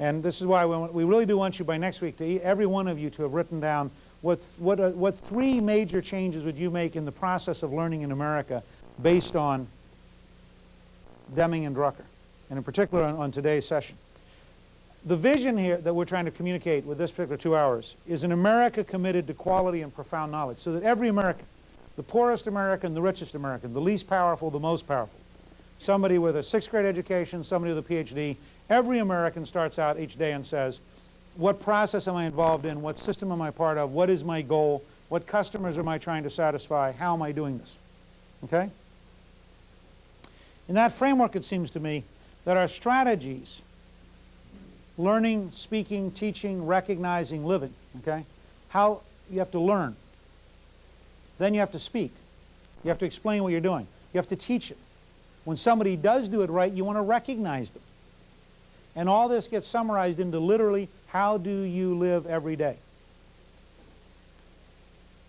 And this is why we, really do want you by next week, to every one of you to have written down what, what, uh, what three major changes would you make in the process of learning in America based on Deming and Drucker, and in particular on, on today's session. The vision here that we're trying to communicate with this particular two hours is an America committed to quality and profound knowledge so that every American, the poorest American, the richest American, the least powerful, the most powerful, somebody with a sixth grade education, somebody with a PhD, every American starts out each day and says, what process am I involved in? What system am I part of? What is my goal? What customers am I trying to satisfy? How am I doing this? Okay? In that framework, it seems to me that our strategies, learning, speaking, teaching, recognizing, living, okay? How you have to learn. Then you have to speak. You have to explain what you're doing. You have to teach it. When somebody does do it right, you want to recognize them. And all this gets summarized into literally, how do you live every day?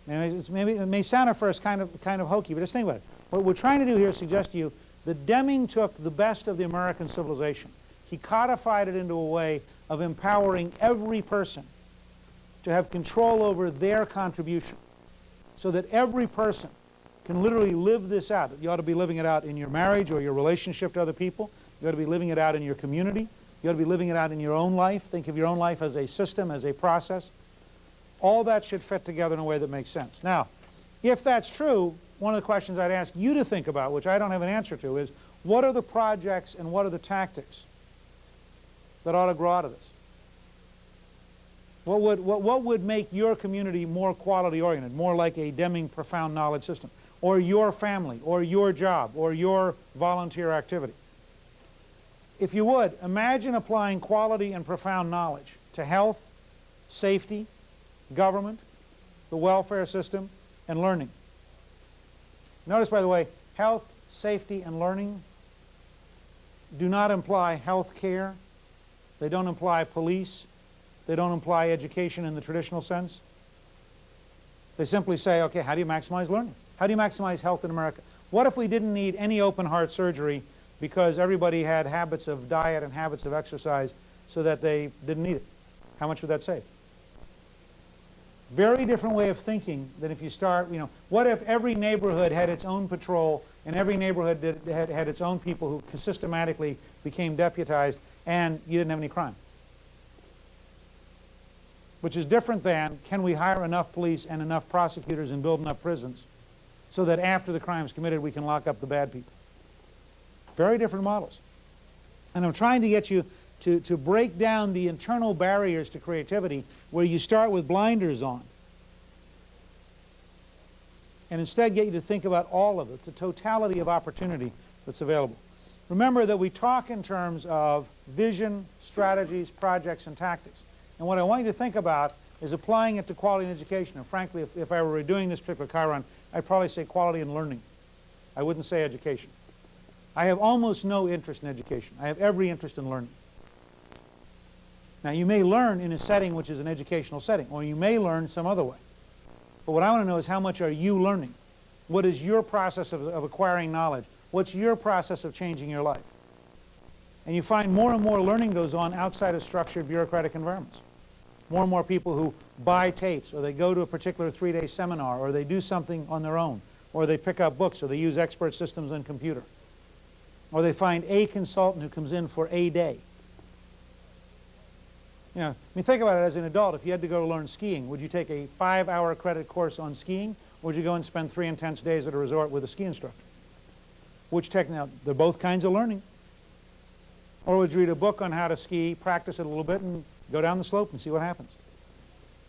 And maybe it may sound at first kind of, kind of hokey, but just think about it. What we're trying to do here is suggest to you that Deming took the best of the American civilization. He codified it into a way of empowering every person to have control over their contribution so that every person can literally live this out. You ought to be living it out in your marriage or your relationship to other people. You ought to be living it out in your community. You ought to be living it out in your own life. Think of your own life as a system, as a process. All that should fit together in a way that makes sense. Now, if that's true, one of the questions I'd ask you to think about, which I don't have an answer to, is what are the projects and what are the tactics that ought to grow out of this? What would, what, what would make your community more quality oriented, more like a Deming profound knowledge system, or your family, or your job, or your volunteer activity? If you would, imagine applying quality and profound knowledge to health, safety, government, the welfare system, and learning. Notice, by the way, health, safety, and learning do not imply health care. They don't imply police. They don't imply education in the traditional sense. They simply say, okay, how do you maximize learning? How do you maximize health in America? What if we didn't need any open heart surgery because everybody had habits of diet and habits of exercise so that they didn't need it. How much would that save? Very different way of thinking than if you start, you know, what if every neighborhood had its own patrol and every neighborhood did, had, had its own people who systematically became deputized and you didn't have any crime? Which is different than, can we hire enough police and enough prosecutors and build enough prisons so that after the crime is committed we can lock up the bad people? Very different models. And I'm trying to get you to, to break down the internal barriers to creativity where you start with blinders on. And instead get you to think about all of it, the totality of opportunity that's available. Remember that we talk in terms of vision, strategies, projects, and tactics. And what I want you to think about is applying it to quality in education. And frankly, if, if I were redoing this particular Chiron, I'd probably say quality in learning. I wouldn't say education. I have almost no interest in education. I have every interest in learning. Now you may learn in a setting which is an educational setting, or you may learn some other way. But what I want to know is how much are you learning? What is your process of, of acquiring knowledge? What's your process of changing your life? And you find more and more learning goes on outside of structured bureaucratic environments. More and more people who buy tapes, or they go to a particular three-day seminar, or they do something on their own, or they pick up books, or they use expert systems on computer. Or they find a consultant who comes in for a day. You know, I mean, think about it as an adult. If you had to go learn skiing, would you take a five-hour credit course on skiing, or would you go and spend three intense days at a resort with a ski instructor? Which technique? They're both kinds of learning. Or would you read a book on how to ski, practice it a little bit, and go down the slope and see what happens?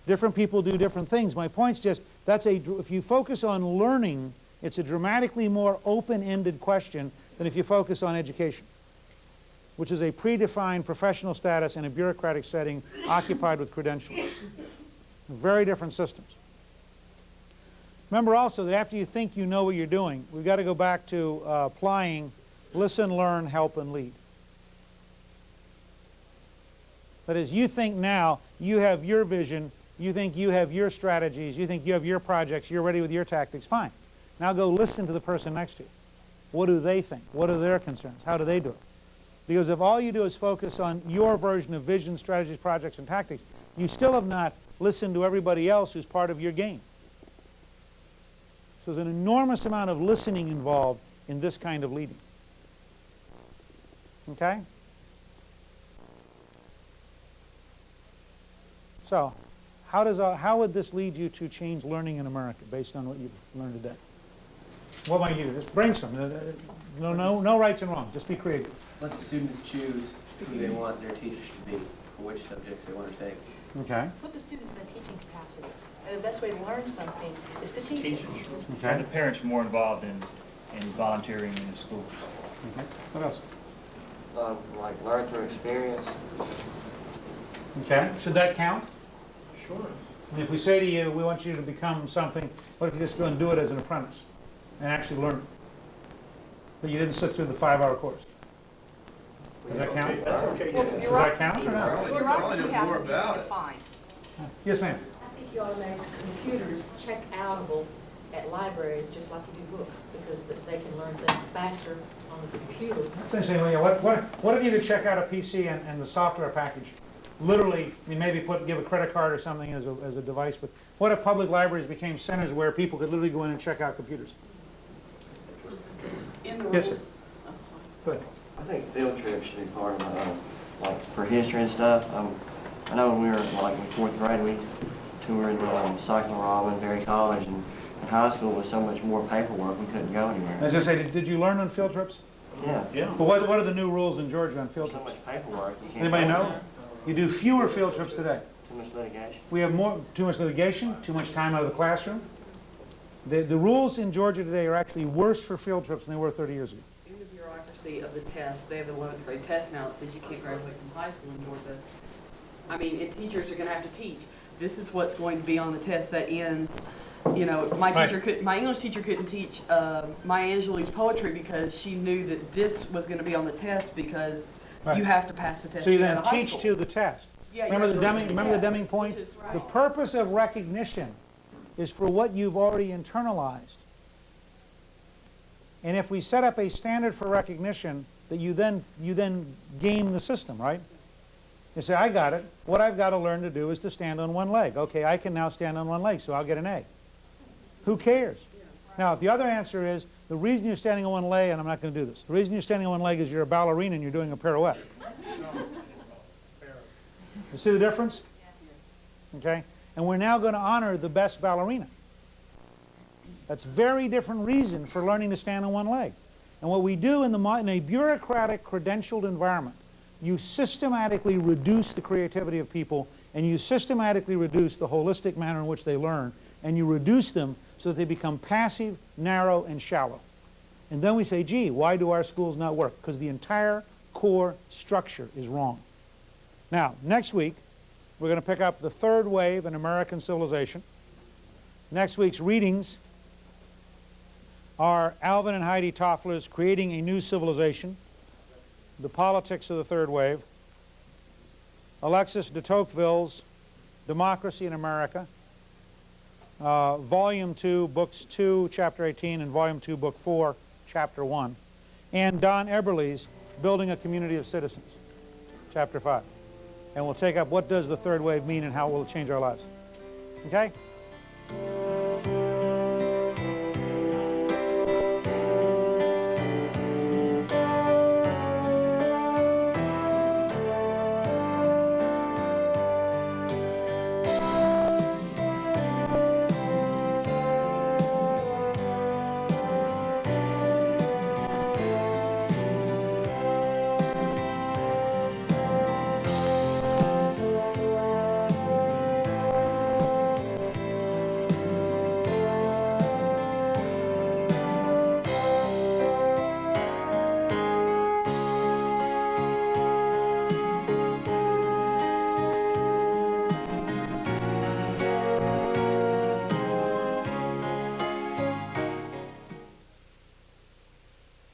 Different people do different things. My point's just, that's a, if you focus on learning, it's a dramatically more open-ended question than if you focus on education, which is a predefined professional status in a bureaucratic setting occupied with credentials. Very different systems. Remember also that after you think you know what you're doing, we've got to go back to uh, applying listen, learn, help, and lead. That is, you think now you have your vision, you think you have your strategies, you think you have your projects, you're ready with your tactics, fine. Now go listen to the person next to you. What do they think? What are their concerns? How do they do it? Because if all you do is focus on your version of vision, strategies, projects, and tactics, you still have not listened to everybody else who's part of your game. So there's an enormous amount of listening involved in this kind of leading. Okay? So, how, does, uh, how would this lead you to change learning in America based on what you've learned today? What might you do? Just brainstorm. No, no, no rights and wrongs. Just be creative. Let the students choose who they want their teachers to be, for which subjects they want to take. Okay. Put the students in a teaching capacity. And the best way to learn something is to teach it. Okay. And the parents more involved in, in volunteering in the schools. Okay. What else? Um, like learn through experience. Okay. Should that count? Sure. I mean, if we say to you, we want you to become something, what if you just go and do it as an apprentice and actually learn it? But you didn't sit through the five-hour course. Does that count? That's okay. Well, yeah. bureaucracy, count or not? bureaucracy Only has more to be about it. defined. Yes, ma'am. I think you ought to make computers check outable at libraries, just like you do books, because they can learn things faster on the computer. That's interesting. Yeah, What, what, what if you could check out a PC and, and the software package? Literally, I mean, maybe put, give a credit card or something as a, as a device, but what if public libraries became centers where people could literally go in and check out computers? In Yes, sir. rules. Oh, sorry. Good. I think field trips should be part of uh, like for history and stuff. Um, I know when we were like in fourth grade, we toured um, Cycling Robin, Berry College, and in high school was so much more paperwork, we couldn't go anywhere. As. I say, did, did you learn on field trips? Yeah, Yeah. But what, what are the new rules in Georgia on field so trips? much paperwork. You can't Anybody go know? Anywhere. You do fewer field trips today. Too much litigation. We have more, too much litigation, too much time out of the classroom. The, the rules in Georgia today are actually worse for field trips than they were 30 years ago. In the bureaucracy of the test, they have the eleventh grade test now that says you can't graduate from high school in Georgia. I mean, and teachers are gonna have to teach. This is what's going to be on the test that ends, you know, my Right. teacher could, my English teacher couldn't teach, uh, Maya Angelou's poetry because she knew that this was gonna be on the test because Right. you have to pass the test So you then out of high teach school. to the test. Yeah, Remember the Deming, remember the Deming point? is The purpose of recognition is for what you've already internalized. And if we set up a standard for recognition, that you then, you then game the system, right? You say, I got it. What I've got to learn to do is to stand on one leg. Okay, I can now stand on one leg, so I'll get an A. Who cares? Now, the other answer is, the reason you're standing on one leg, and I'm not going to do this, the reason you're standing on one leg is you're a ballerina and you're doing a pirouette. You see the difference? Okay? And we're now going to honor the best ballerina. That's very different reason for learning to stand on one leg. And what we do in, the, in a bureaucratic, credentialed environment, you systematically reduce the creativity of people and you systematically reduce the holistic manner in which they learn and you reduce them so that they become passive, narrow, and shallow. And then we say, gee, why do our schools not work? Because the entire core structure is wrong. Now, next week, we're going to pick up the third wave in American civilization. Next week's readings are Alvin and Heidi Toffler's Creating a New Civilization, The Politics of the Third Wave, Alexis de Tocqueville's Democracy in America, uh, Volume 2, Books 2, Chapter 18, and Volume 2, Book 4, Chapter 1, and Don Eberly's Building a Community of Citizens, Chapter 5. And we'll take up what does the third wave mean and how will it will change our lives. Okay?